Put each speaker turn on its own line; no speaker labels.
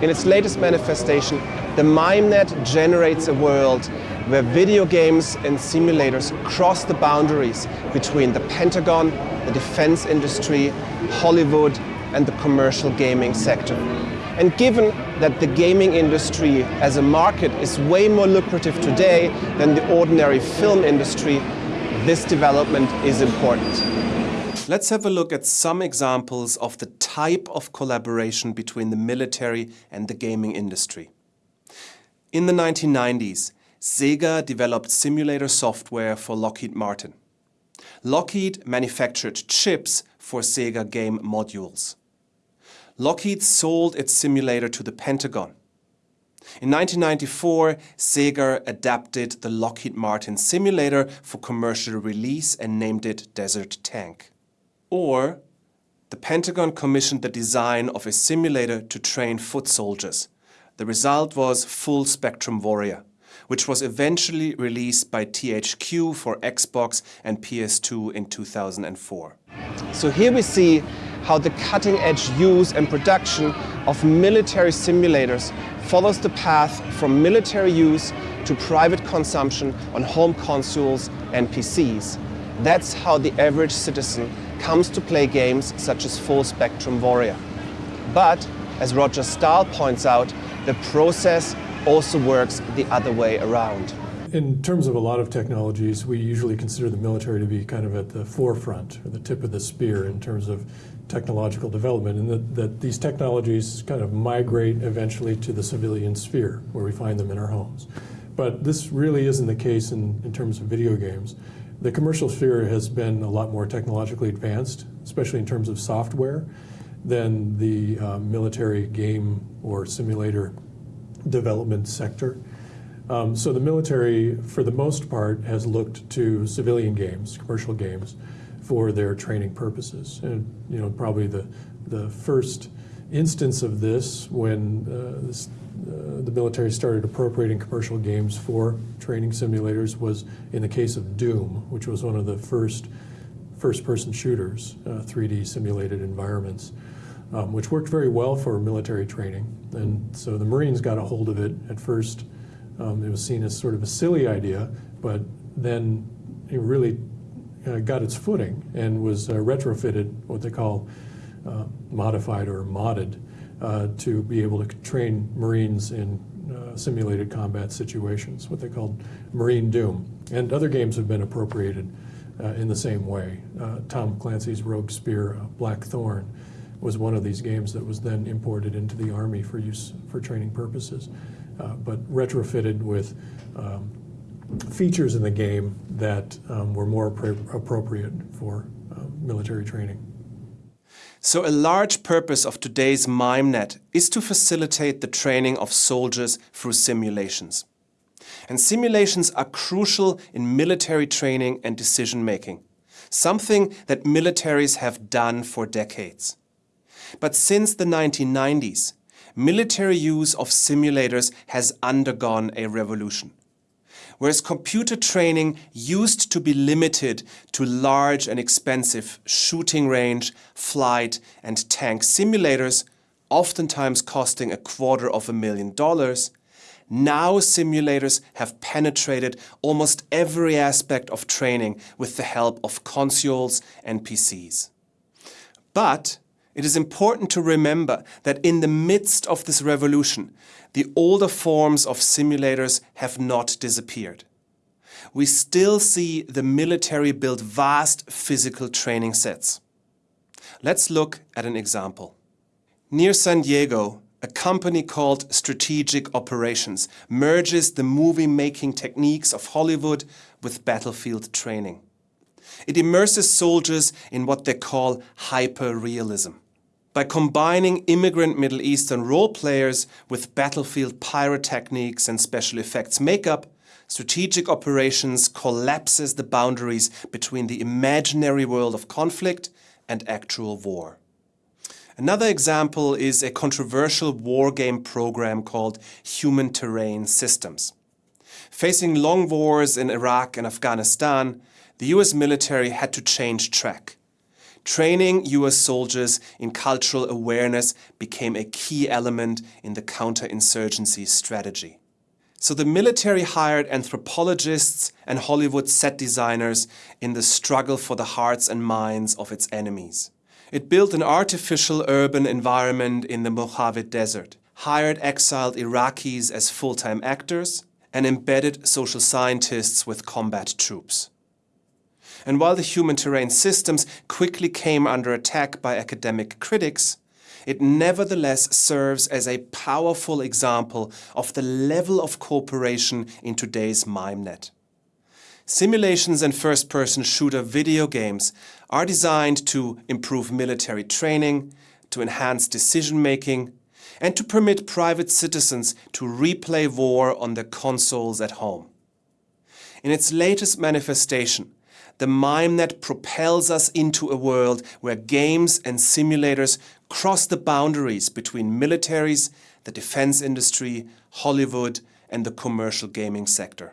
In its latest manifestation, the MimeNet generates a world where video games and simulators cross the boundaries between the Pentagon, the defense industry, Hollywood, and the commercial gaming sector. And given that the gaming industry as a market is way more lucrative today than the ordinary film industry, this development is important.
Let's have a look at some examples of the type of collaboration between the military and the gaming industry. In the 1990s, Sega developed simulator software for Lockheed Martin. Lockheed manufactured chips for Sega game modules. Lockheed sold its simulator to the Pentagon. In 1994, Sega adapted the Lockheed Martin simulator for commercial release and named it Desert Tank. Or the Pentagon commissioned the design of a simulator to train foot soldiers. The result was Full Spectrum Warrior, which was eventually released by THQ for Xbox and PS2 in 2004.
So here we see how the cutting-edge use and production of military simulators follows the path from military use to private consumption on home consoles and PCs. That's how the average citizen comes to play games such as Full Spectrum Warrior. But, as Roger Stahl points out, the process also works the other way around.
In terms of a lot of technologies, we usually consider the military to be kind of at the forefront, or the tip of the spear in terms of technological development and that, that these technologies kind of migrate eventually to the civilian sphere where we find them in our homes. But this really isn't the case in, in terms of video games. The commercial sphere has been a lot more technologically advanced, especially in terms of software, than the uh, military game or simulator development sector. Um, so the military, for the most part, has looked to civilian games, commercial games, for their training purposes. And you know, probably the the first instance of this when uh, this, uh, the military started appropriating commercial games for training simulators was in the case of Doom, which was one of the first first-person shooters, uh, 3D simulated environments, um, which worked very well for military training. And so the Marines got a hold of it. At first, um, it was seen as sort of a silly idea, but then it really uh, got its footing and was uh, retrofitted, what they call uh, modified or modded, uh, to be able to train Marines in uh, simulated combat situations, what they called Marine Doom. And other games have been appropriated in the same way. Tom Clancy's Rogue Spear, Black Thorn, was one of these games that was then imported into the Army for use for training purposes, but retrofitted with um, features in the game that um, were more appropriate for uh, military training.
So a large purpose of today's MimeNet is to facilitate the training of soldiers through simulations. And simulations are crucial in military training and decision making, something that militaries have done for decades. But since the 1990s, military use of simulators has undergone a revolution whereas computer training used to be limited to large and expensive shooting range, flight and tank simulators, oftentimes costing a quarter of a million dollars, now simulators have penetrated almost every aspect of training with the help of consoles and PCs. But it is important to remember that in the midst of this revolution, the older forms of simulators have not disappeared. We still see the military build vast physical training sets. Let's look at an example. Near San Diego, a company called Strategic Operations merges the movie-making techniques of Hollywood with battlefield training. It immerses soldiers in what they call hyper-realism. By combining immigrant Middle Eastern role players with battlefield pyrotechnics and special effects makeup, strategic operations collapses the boundaries between the imaginary world of conflict and actual war. Another example is a controversial wargame program called Human Terrain Systems. Facing long wars in Iraq and Afghanistan, the US military had to change track training US soldiers in cultural awareness became a key element in the counterinsurgency strategy. So the military hired anthropologists and Hollywood set designers in the struggle for the hearts and minds of its enemies. It built an artificial urban environment in the Mojave Desert, hired exiled Iraqis as full-time actors, and embedded social scientists with combat troops. And while the human terrain systems quickly came under attack by academic critics, it nevertheless serves as a powerful example of the level of cooperation in today's MIMENet. Simulations and first-person shooter video games are designed to improve military training, to enhance decision-making, and to permit private citizens to replay war on their consoles at home. In its latest manifestation, the MIMENet propels us into a world where games and simulators cross the boundaries between militaries, the defense industry, Hollywood, and the commercial gaming sector.